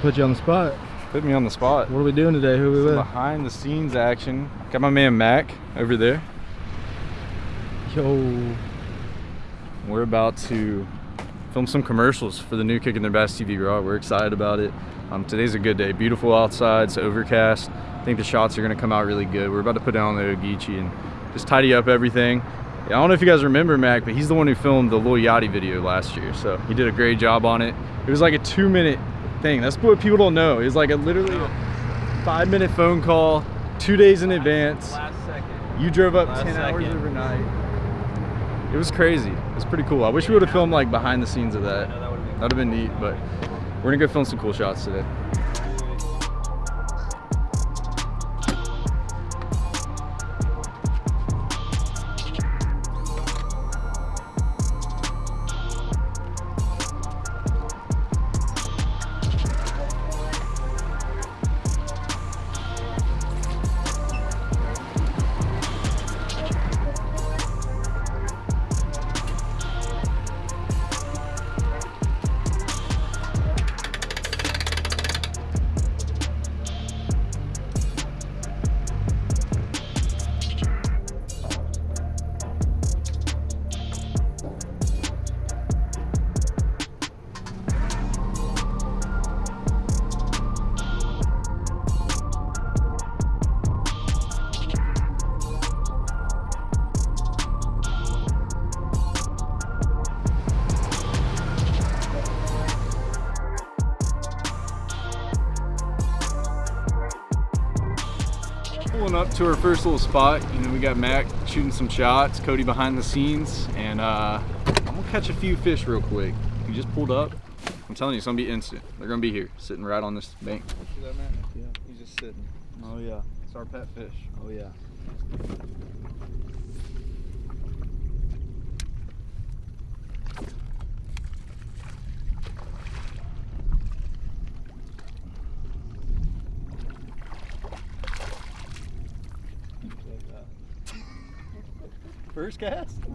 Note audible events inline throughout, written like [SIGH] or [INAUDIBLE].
Put you on the spot. Put me on the spot. What are we doing today? Who are we Some with? behind the scenes action. Got my man Mac over there. Yo. We're about to film some commercials for the new Kicking Their Bass TV Raw. We're excited about it. Um, today's a good day. Beautiful outside. It's overcast. I think the shots are going to come out really good. We're about to put down the Ogeechee and just tidy up everything. Yeah, I don't know if you guys remember Mac, but he's the one who filmed the Lil Yachty video last year. So he did a great job on it. It was like a two minute thing. That's what people don't know. It's like a literally five minute phone call, two days in advance. Last second. You drove up Last 10 hours overnight. It was crazy. It was pretty cool. I wish we would have filmed like behind the scenes of that. That That'd have been neat, but we're gonna go film some cool shots today. To our first little spot, you know, we got Mac shooting some shots, Cody behind the scenes, and uh, I'm gonna catch a few fish real quick. We just pulled up. I'm telling you, it's gonna be instant. They're gonna be here, sitting right on this bank. See that, man? Yeah, he's just sitting. Oh yeah, it's our pet fish. Oh yeah. First cast?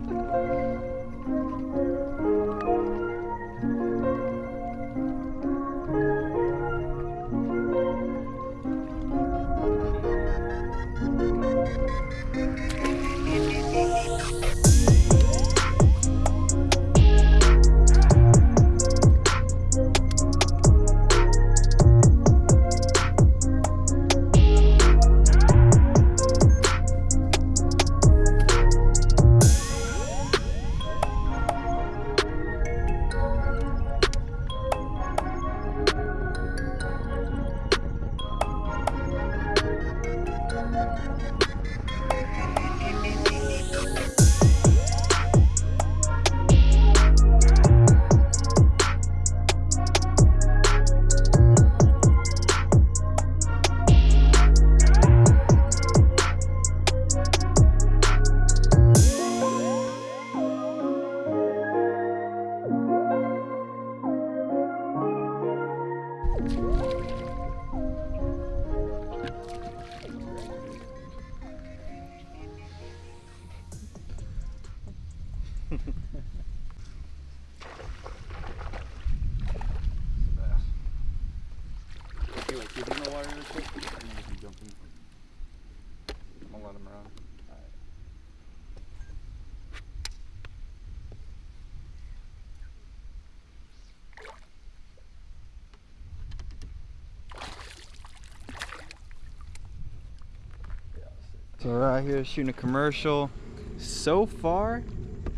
So we're out here shooting a commercial. So far,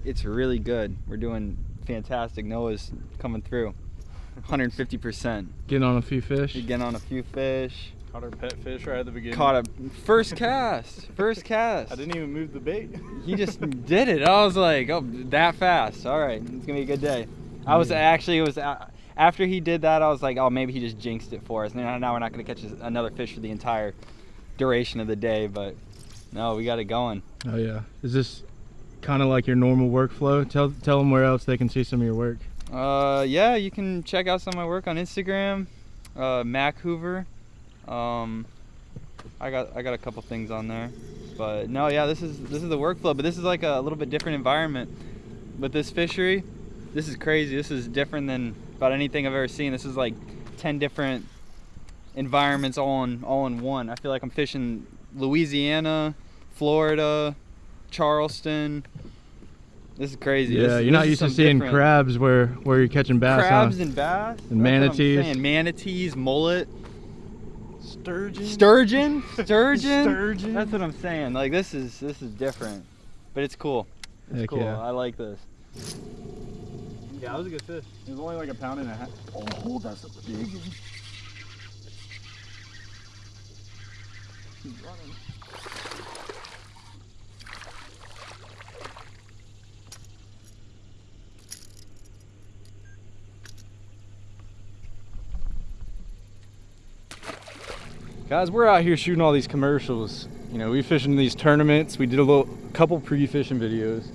it's really good. We're doing fantastic. Noah's coming through. 150%. Getting on a few fish. Getting on a few fish. Caught our pet fish right at the beginning. Caught a first cast. First cast. I didn't even move the bait. He just did it. I was like, oh, that fast. All right, it's gonna be a good day. I was actually, it was uh, after he did that, I was like, oh, maybe he just jinxed it for us. Now, now we're not gonna catch another fish for the entire duration of the day, but no, we got it going. Oh yeah. Is this kind of like your normal workflow? Tell tell them where else they can see some of your work. Uh, yeah, you can check out some of my work on Instagram, uh, Mac Hoover. Um, I got I got a couple things on there, but no, yeah, this is this is the workflow, but this is like a little bit different environment with this fishery. This is crazy. This is different than about anything I've ever seen. This is like ten different environments all in all in one. I feel like I'm fishing Louisiana, Florida, Charleston. This is crazy. Yeah, This- you're this not used to seeing different- crabs where where you're catching bass. huh? crabs and bass And manatees. saying. manatees, mullet, Sturgeon. sturgeon, [LAUGHS] sturgeon. Sturgeon. That's what I'm saying. Like this is this is different, but it's cool. It's Heck cool. yeah. I like this. Yeah, that was a good fish. It was only like a pound and a half. Oh, that's a big one. He's running. Guys, we're out here shooting all these commercials. You know, we fishing these tournaments. We did a little couple pre-fishing videos.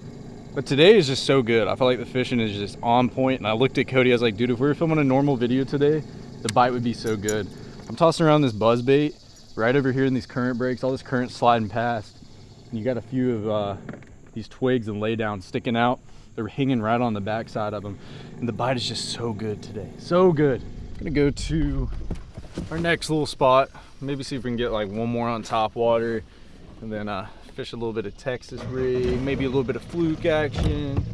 But today is just so good. I feel like the fishing is just on point. And I looked at Cody, I was like, dude, if we were filming a normal video today, the bite would be so good. I'm tossing around this buzz bait right over here in these current breaks, all this current sliding past. And you got a few of uh, these twigs and lay down sticking out. They're hanging right on the backside of them. And the bite is just so good today. So good. I'm Gonna go to our next little spot. Maybe see if we can get like one more on top water and then uh, fish a little bit of Texas rig, maybe a little bit of fluke action.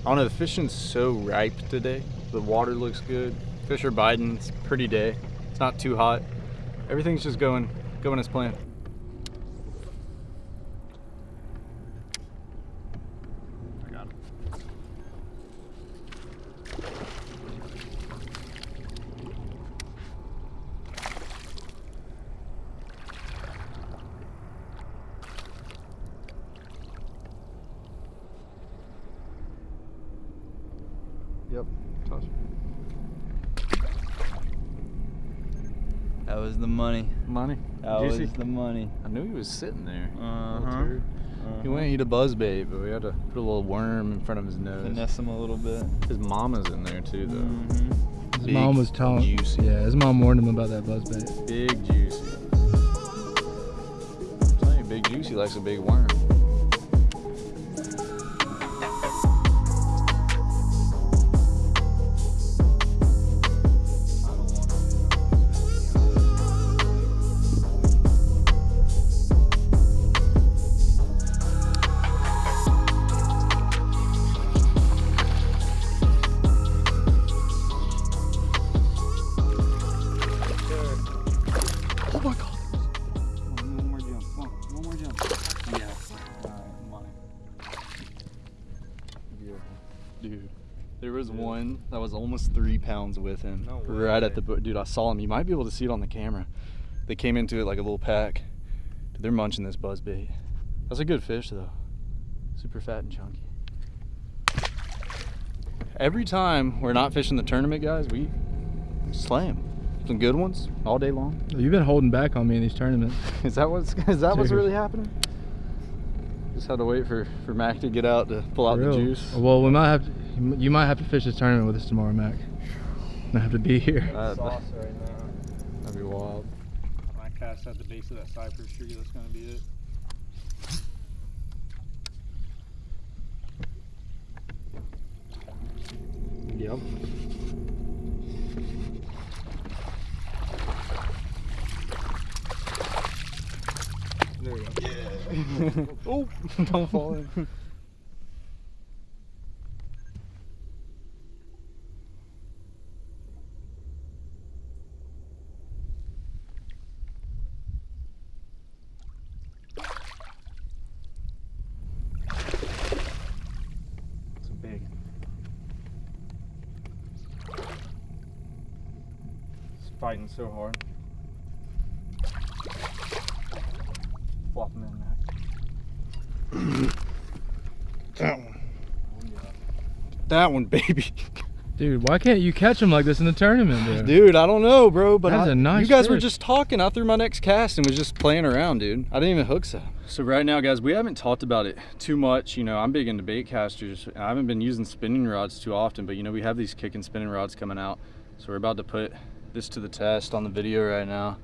I don't know, the fishing's so ripe today. The water looks good. Fish are biting, it's a pretty day. It's not too hot. Everything's just going, going as planned. I got him. Yep. Toss. That was the money. Money. That Juicy. was the money. I knew he was sitting there. Little Uh-huh. He went and eat a buzz bait, but we had to put a little worm in front of his nose. Finesse him a little bit. His mama's in there too, though. Mhm. His Big, mom was telling. juicy. Yeah, his mom warned him about that buzz bait. Big juicy. I'm telling you, big juicy likes a big worm. Almost three pounds with him. No right at the boat. Dude, I saw him. You might be able to see it on the camera. They came into it like a little pack. Dude, they're munching this buzz bait. That's a good fish though. Super fat and chunky. Every time we're not fishing the tournament, guys, we slam. Some good ones all day long. Oh, you've been holding back on me in these tournaments. [LAUGHS] Is that what's is that what's really happening? Just had to wait for for Mac to get out to pull out For the juice. Well, we might have to. You might have to fish this tournament with us tomorrow, Mac. I have to be here. That, Sauce right now. that'd be wild. When I cast at the base of that cypress tree, that's gonna be it. Yep. There we go. [LAUGHS] oh, don't fall in. [LAUGHS] It's big. It's fighting so hard. Flop him in there. that one. That one, baby. Dude, why can't you catch them like this in the tournament, dude? Dude, I don't know, bro, but That's I- a nice you guys were just talking. I threw my next cast and was just playing around, dude. I didn't even hook set. So right now, guys, we haven't talked about it too much. You know, I'm big into bait casters. I haven't been using spinning rods too often, but you know, we have these kicking spinning rods coming out. So we're about to put this to the test on the video right now.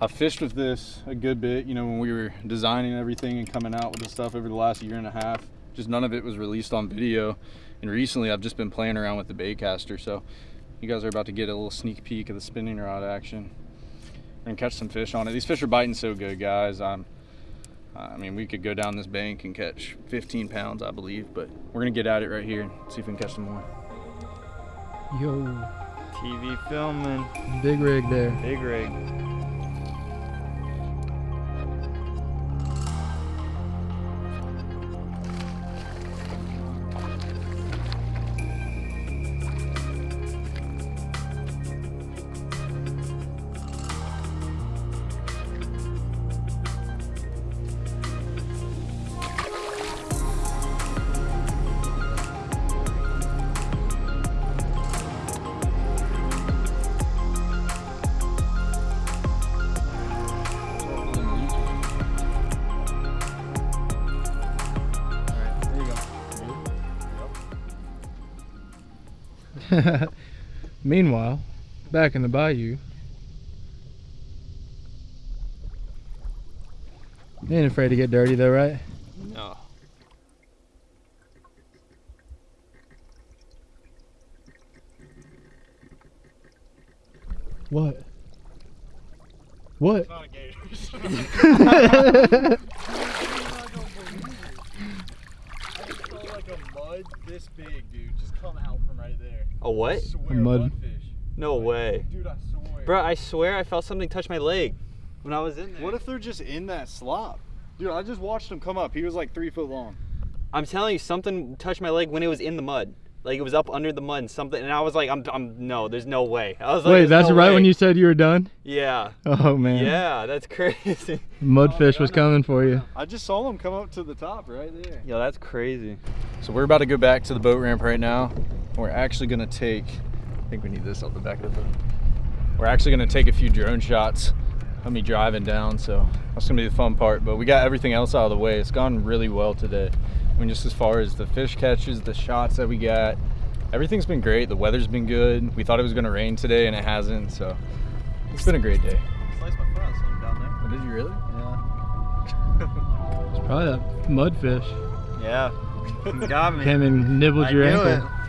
I fished with this a good bit, you know, when we were designing everything and coming out with the stuff over the last year and a half. Just none of it was released on video. And recently I've just been playing around with the baitcaster. So, You guys are about to get a little sneak peek of the spinning rod action. Gonna catch some fish on it. These fish are biting so good, guys. Um, I mean, we could go down this bank and catch 15 pounds, I believe, but we're gonna get at it right here and see if we can catch some more. Yo, TV filming, big rig there. big rig. [LAUGHS] Meanwhile, back in the bayou. You ain't afraid to get dirty though, right? No. What? What? [LAUGHS] [LAUGHS] not a gator. like a mud this big, dude, just come out from right there. A what? Swear, mud- mudfish. No way. Dude, I swear. Bro, I swear I felt something touch my leg when I was in there. What if they're just in that slop? Dude, I just watched him come up. He was like three foot long. I'm telling you, something touched my leg when it was in the mud. Like it was up under the mud and something, and I was like, I'm, I'm, no, there's no way. I was like, Wait, that's no right way." when you said you were done? Yeah. Oh man. Yeah, that's [LAUGHS] crazy. Mudfish was coming for you. I just saw him come up to the top right there. Yo, that's crazy. So we're about to go back to the boat ramp right now. We're actually gonna take, I think we need this off the back of the boat. We're actually gonna take a few drone shots of me driving down, so that's gonna be the fun part. But we got everything else out of the way. It's gone really well today. I mean, just as far as the fish catches, the shots that we got, everything's been great. The weather's been good. We thought it was gonna rain today and it hasn't, so it's been a great day. Sliced my foot on something down Oh, did you really? Yeah. [LAUGHS] It's probably that mudfish. Yeah. [LAUGHS] Yeah. Got me. Came and nibbled I your knew ankle. it.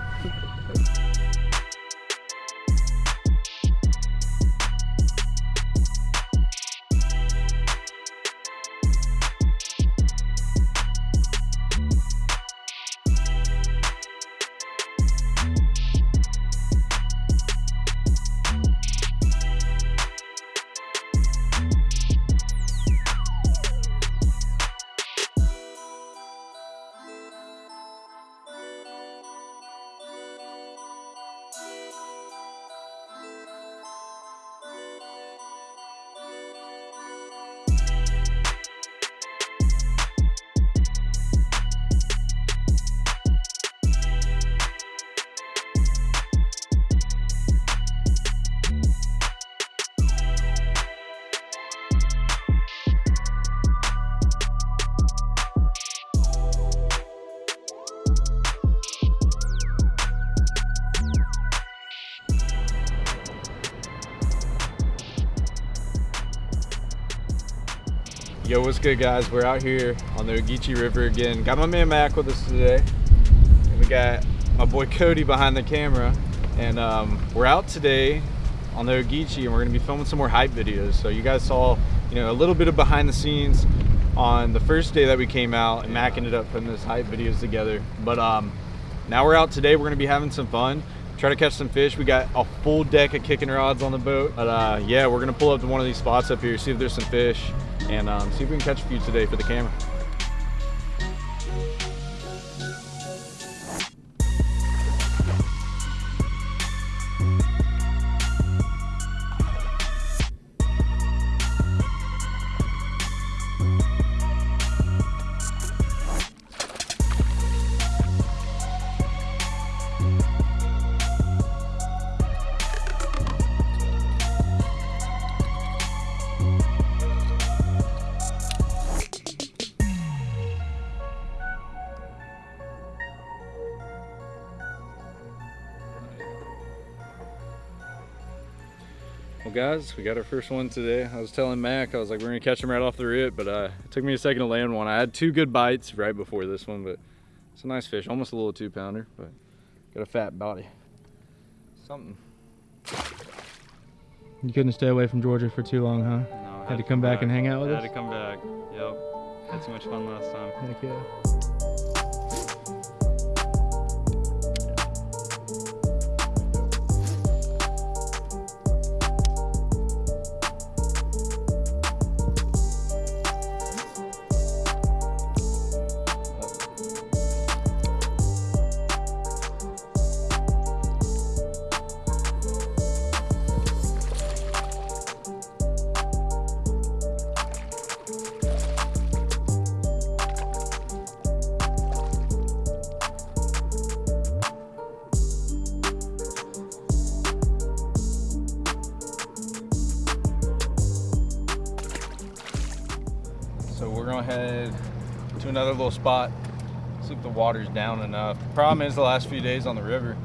Yo, what's good, guys? We're out here on the Ogeechee River again. Got my man Mac with us today. And we got my boy Cody behind the camera. And um, we're out today on the Ogeechee and we're gonna be filming some more hype videos. So you guys saw, you know, a little bit of behind the scenes on the first day that we came out and Mac ended up putting this hype videos together. But um, now we're out today, we're gonna be having some fun. Try to catch some fish. We got a full deck of kicking rods on the boat. But uh, yeah, we're gonna pull up to one of these spots up here, see if there's some fish, and um, see if we can catch a few today for the camera. Well, guys, we got our first one today. I was telling Mac, I was like, we're gonna catch him right off the rip, but uh, it took me a second to land one. I had two good bites right before this one, but it's a nice fish, almost a little two pounder, but got a fat body. Something. You couldn't stay away from Georgia for too long, huh? No, Had to come back and hang out with had us? Had to come back. Yep. Had too much fun last time. Heck yeah. Another little spot. See if the water's down enough. The problem is the last few days on the river,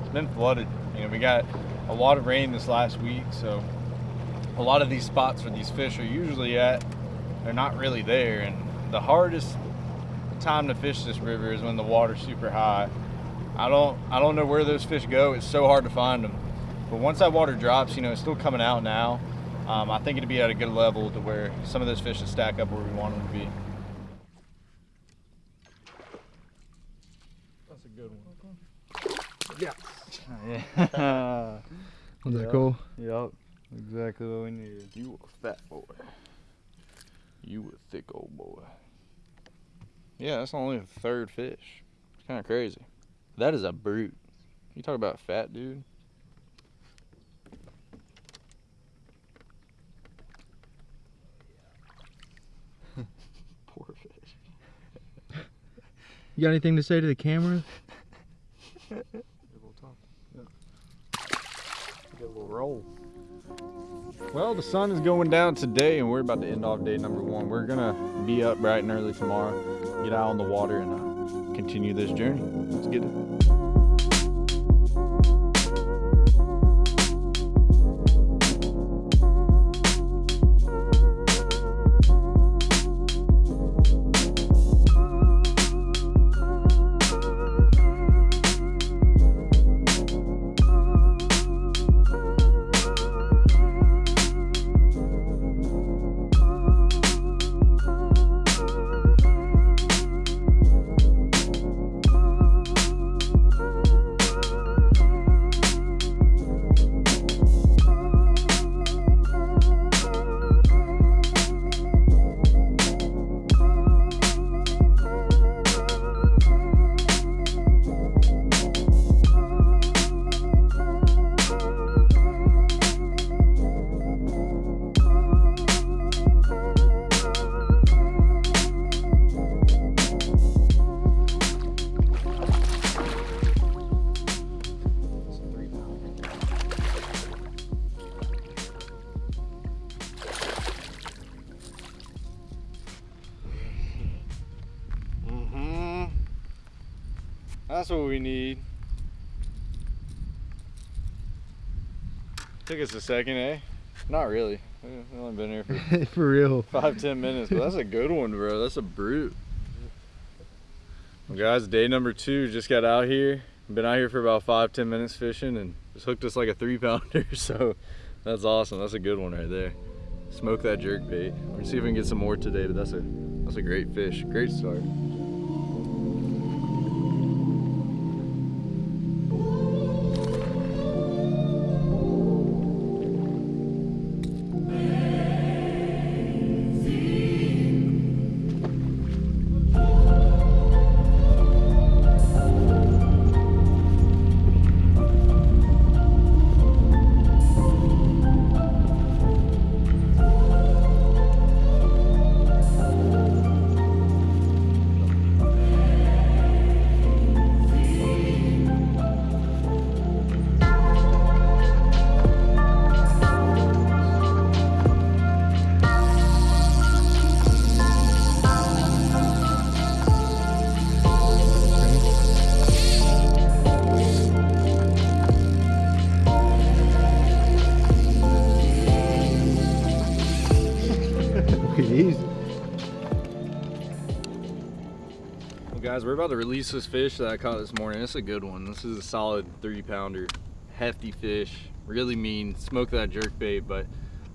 it's been flooded. You know, we got a lot of rain this last week, so a lot of these spots where these fish are usually at, they're not really there. And the hardest time to fish this river is when the water's super high. I don't I don't know where those fish go. It's so hard to find them. But once that water drops, you know, it's still coming out now. Um, I think it'd be at a good level to where some of those fish would stack up where we want them to be. That's a good one. Yeah. [LAUGHS] Was that cool? yep. Exactly what we needed. You a fat boy. You a thick old boy. Yeah, that's only the third fish. It's kind of crazy. That is a brute. You talk about fat, dude. [LAUGHS] Poor fish. You got anything to say to the camera? [LAUGHS] roll. Well, the sun is going down today, and we're about to end off day number one. We're gonna be up bright and early tomorrow, get out on the water, and uh, continue this journey. Let's get it. Took us a second, eh? Not really. We've only been here for [LAUGHS] For real. five, ten minutes, but that's a good one, bro. That's a brute. Well, guys, day number two. Just got out here. Been out here for about five, ten minutes fishing, and just hooked us like a three pounder. [LAUGHS] So that's awesome. That's a good one right there. Smoke that jerk bait. We're gonna see if we can get some more today, but that's a that's a great fish. Great start. Guys, we're about to release this fish that I caught this morning. It's a good one. This is a solid three pounder, hefty fish. really mean, smoke that jerk bait. But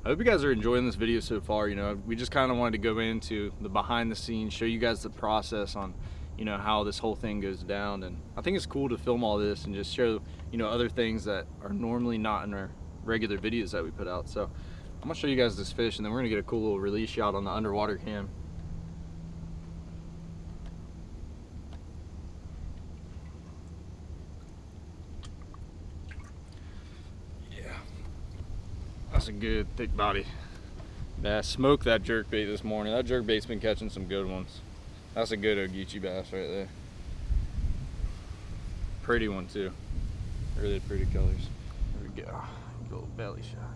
I hope you guys are enjoying this video so far. You know, we just kind of wanted to go into the behind the scenes, show you guys the process on, you know, how this whole thing goes down. And I think it's cool to film all this and just show, you know, other things that are normally not in our regular videos that we put out. So I'm gonna show you guys this fish and then we're gonna get a cool little release shot on the underwater cam. That's a good thick body. Bass smoked that jerk bait this morning. That jerk bait's been catching some good ones. That's a good Ogeechee bass right there. Pretty one too. Really pretty colors. There we go. Little belly shot.